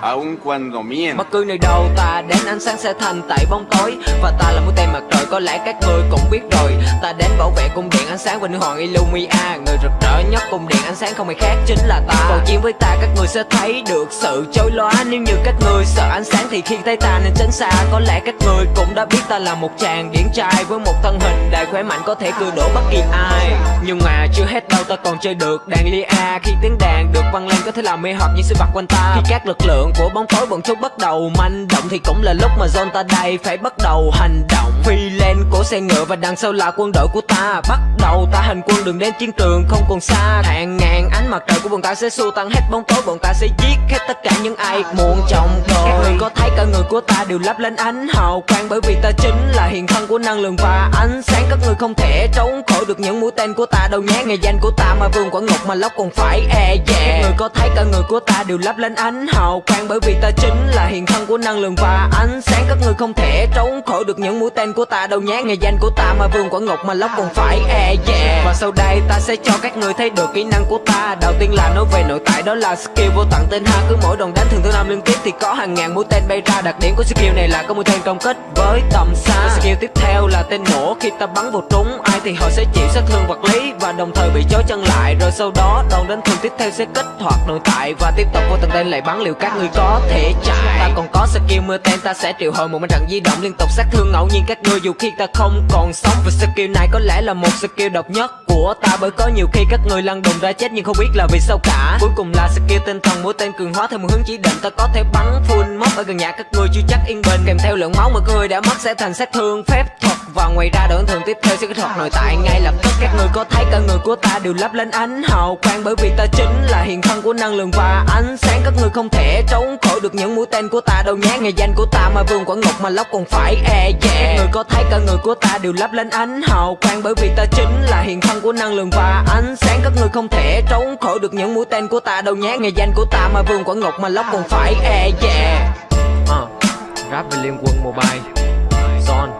aun cuando miento. Bất cứ nơi đâu, ta đến ánh sáng sẽ thành tại bóng tối. Và ta là mũi tên mặt trời, có lẽ các ngươi cũng biết rồi. Ta đến bảo vệ cung điện ánh sáng Vinh Hoàng Illumia Người rực rỡ nhất cung điện ánh sáng không ai khác chính là ta. Còn chiến với ta, các ngươi sẽ thấy được sự chối lóa. Nếu như các ngươi sợ ánh sáng thì khi thấy ta nên tránh xa. Có lẽ các ngươi cũng đã biết ta là một chàng điển trai Với một thân hình đầy khỏe mạnh có thể cưa đổ bất kỳ ai. Nhưng mà chưa hết đâu, ta còn chơi được đàn lia Khi tiếng đàn được văng lên, có thể làm mê hợp những sự vật quanh ta. Khi các lực lượng của bóng tối bọn chúng bắt đầu manh động Thì cũng là lúc mà zone ta đây phải bắt đầu hành động. Phi lên của xe ngựa và đằng sau là quân đội của ta. Bắt đầu ta hành quân đường đến chiến trường, không còn xa. Hàng ngàn ánh mặt trời của bọn ta sẽ xua tan hết bóng tối, Bọn ta sẽ giết hết tất cả những ai muộn chồng rồi. Các người có thấy cả người của ta đều lấp lên ánh hào quang Bởi vì ta chính là hiện thân của năng lượng và ánh sáng. Các người không thể trốn khỏi được những mũi tên của ta đâu nhé. Ngày danh của ta mà vương quả ngục mà lóc còn phải e dè. Các người có thấy cả người của ta đều lấp lên ánh hào quang Bởi vì ta chính là hiện thân của năng lượng và ánh sáng. Các người không thể trốn khỏi được những mũi tên của ta đâu nhé Ngày danh của ta mà vương quả ngục mà lóc còn phải e dè. Và sau đây ta sẽ cho các người thấy được kỹ năng của ta. Đầu tiên là nói về nội tại, đó là skill vô tận tên ha. Cứ mỗi đòn đánh thường thứ năm liên tiếp thì có hàng ngàn mũi tên bay ra. Đặc điểm của skill này là có mũi tên công kích với tầm xa. Skill tiếp theo là tên nổ. Khi ta bắn vào trúng, ai thì họ sẽ chịu sát thương vật lý Và đồng thời bị chói chân lại. Rồi sau đó, đòn đánh thường tiếp theo sẽ kích hoạt nội tại Và tiếp tục vô tận tên lại bắn liệu các người có thể chạy. Ta còn có skill mưa tên, ta sẽ triệu hồi một mặt trận di động liên tục sát thương ngẫu nhiên các người dù khi ta không còn sống. Và skill này có lẽ là một skill độc nhất của ta, Bởi có nhiều khi các người lăn đùng ra chết nhưng không biết là vì sao cả. Cuối cùng là skill tinh thần, mũi tên cường hóa theo một hướng chỉ định. Ta có thể bắn full mob ở gần nhà các người chưa chắc yên bình. Kèm theo lượng máu mà các người đã mất sẽ thành sát thương phép thuật. Và ngoài ra đoạn thường tiếp theo sẽ kích hoạt nội tại. Ngay lập tức Các người có thấy cả người của ta đều lấp lánh ánh hào quang Bởi vì ta chính là hiện thân của năng lượng và ánh sáng. Các người không thể trốn khỏi được những mũi tên của ta. Đâu nhé Ngày danh của ta mà vương quả ngục mà lóc còn phải e dè. Các người có thấy cả người của ta đều lấp lánh ánh hào quang Bởi vì ta chính là hiện thân của năng lượng và ánh sáng. Các người không thể trốn khỏi được những mũi tên của ta. Đâu nhé Ngày danh của ta mà vương quả ngục mà lóc còn phải e dè. Uh, Rap về Liên Quân Mobile. Zone